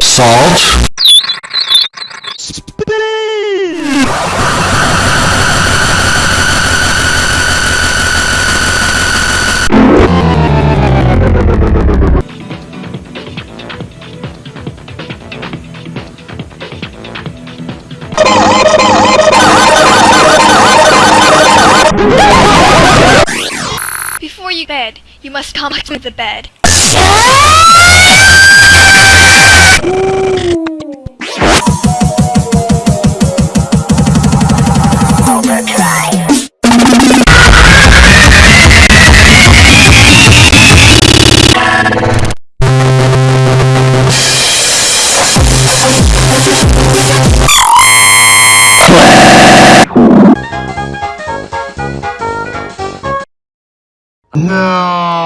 Salt. Before you bed, you must come to the bed. No.